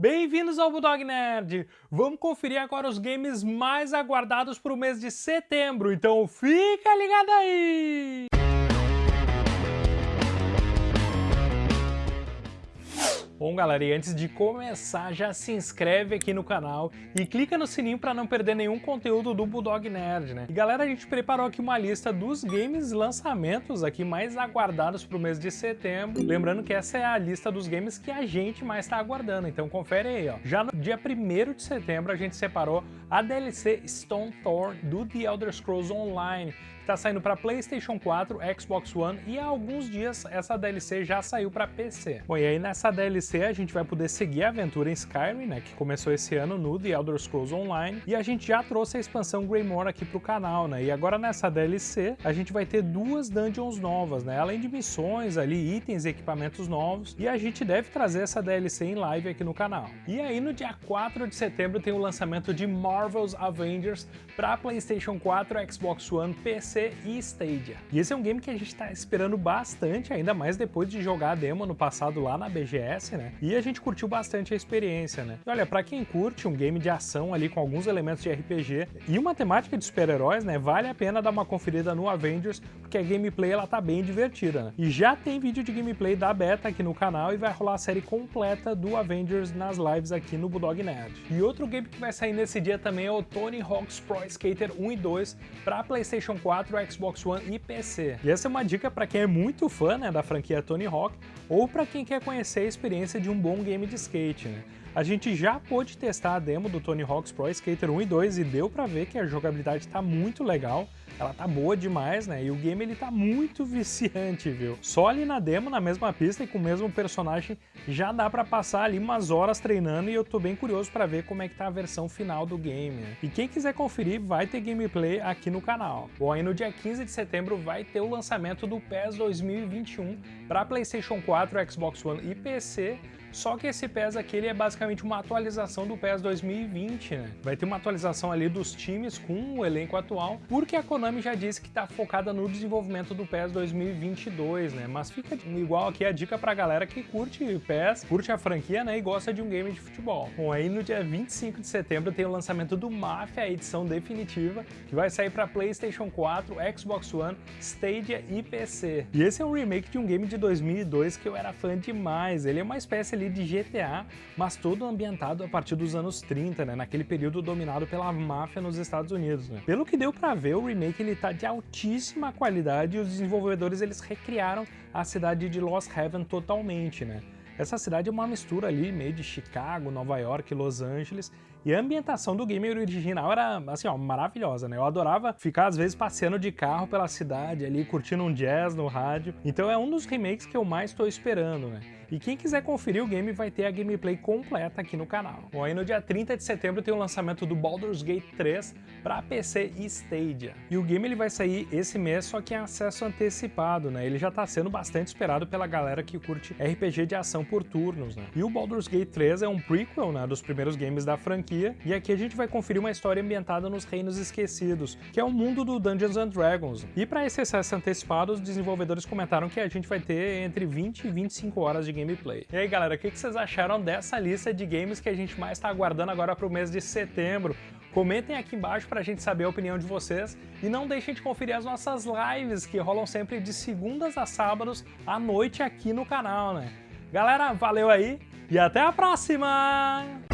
Bem-vindos ao Bulldog Nerd! Vamos conferir agora os games mais aguardados para o mês de setembro, então fica ligado aí! Bom, galera, e antes de começar, já se inscreve aqui no canal e clica no sininho para não perder nenhum conteúdo do Bulldog Nerd, né? E galera, a gente preparou aqui uma lista dos games lançamentos aqui mais aguardados para o mês de setembro. Lembrando que essa é a lista dos games que a gente mais está aguardando, então confere aí, ó. Já no dia 1 de setembro a gente separou a DLC Stone Thorn do The Elder Scrolls Online, está saindo para PlayStation 4, Xbox One e há alguns dias essa DLC já saiu para PC. Bom, e aí nessa DLC a gente vai poder seguir a aventura em Skyrim, né, que começou esse ano no The Elder Scrolls Online, e a gente já trouxe a expansão Greymore aqui pro canal, né, e agora nessa DLC a gente vai ter duas dungeons novas, né, além de missões ali, itens e equipamentos novos, e a gente deve trazer essa DLC em live aqui no canal. E aí no dia 4 de setembro tem o lançamento de Marvel's Avengers para PlayStation 4, Xbox One, PC e Stadia. E esse é um game que a gente está esperando bastante, ainda mais depois de jogar a demo no passado lá na BGS, né? E a gente curtiu bastante a experiência, né? E olha, para quem curte um game de ação ali com alguns elementos de RPG e uma temática de super-heróis, né? Vale a pena dar uma conferida no Avengers, porque a gameplay ela tá bem divertida, né? E já tem vídeo de gameplay da beta aqui no canal e vai rolar a série completa do Avengers nas lives aqui no Bulldog Nerd. E outro game que vai sair nesse dia também é o Tony Hawk's Pro Skater 1 e 2 para PlayStation 4 4, Xbox One e PC. E essa é uma dica para quem é muito fã né, da franquia Tony Hawk ou para quem quer conhecer a experiência de um bom game de skate. Né? A gente já pôde testar a demo do Tony Hawk's Pro Skater 1 e 2 e deu para ver que a jogabilidade está muito legal, ela tá boa demais, né? E o game ele tá muito viciante, viu? Só ali na demo, na mesma pista e com o mesmo personagem, já dá para passar ali umas horas treinando e eu tô bem curioso para ver como é que tá a versão final do game. Né? E quem quiser conferir, vai ter gameplay aqui no canal. Bom, aí no dia 15 de setembro vai ter o lançamento do PES 2021 para PlayStation 4, Xbox One e PC só que esse PES aqui ele é basicamente uma atualização do PES 2020, né? Vai ter uma atualização ali dos times com o elenco atual, porque a Konami já disse que está focada no desenvolvimento do PES 2022, né? Mas fica igual aqui a dica pra galera que curte PES, curte a franquia, né? E gosta de um game de futebol. Bom, aí no dia 25 de setembro tem o lançamento do Mafia, a edição definitiva, que vai sair para PlayStation 4, Xbox One, Stadia e PC. E esse é um remake de um game de 2002 que eu era fã demais. Ele é uma espécie ali de GTA, mas todo ambientado a partir dos anos 30, né, naquele período dominado pela máfia nos Estados Unidos. Né. Pelo que deu para ver, o remake ele tá de altíssima qualidade e os desenvolvedores eles recriaram a cidade de Lost Heaven totalmente, né. Essa cidade é uma mistura ali, meio de Chicago, Nova York, Los Angeles, e a ambientação do game original era, assim, ó, maravilhosa, né? Eu adorava ficar, às vezes, passeando de carro pela cidade ali, curtindo um jazz no rádio. Então é um dos remakes que eu mais estou esperando, né? E quem quiser conferir o game vai ter a gameplay completa aqui no canal. Bom, aí no dia 30 de setembro tem o lançamento do Baldur's Gate 3 para PC e Stadia. E o game ele vai sair esse mês, só que em acesso antecipado, né? Ele já está sendo bastante esperado pela galera que curte RPG de ação por turnos, né? E o Baldur's Gate 3 é um prequel, né, dos primeiros games da franquia, e aqui a gente vai conferir uma história ambientada nos Reinos Esquecidos, que é o mundo do Dungeons and Dragons. E para esse acesso antecipado, os desenvolvedores comentaram que a gente vai ter entre 20 e 25 horas de gameplay. E aí galera, o que vocês acharam dessa lista de games que a gente mais está aguardando agora para o mês de setembro? Comentem aqui embaixo para a gente saber a opinião de vocês e não deixem de conferir as nossas lives que rolam sempre de segundas a sábados à noite aqui no canal, né? Galera, valeu aí e até a próxima!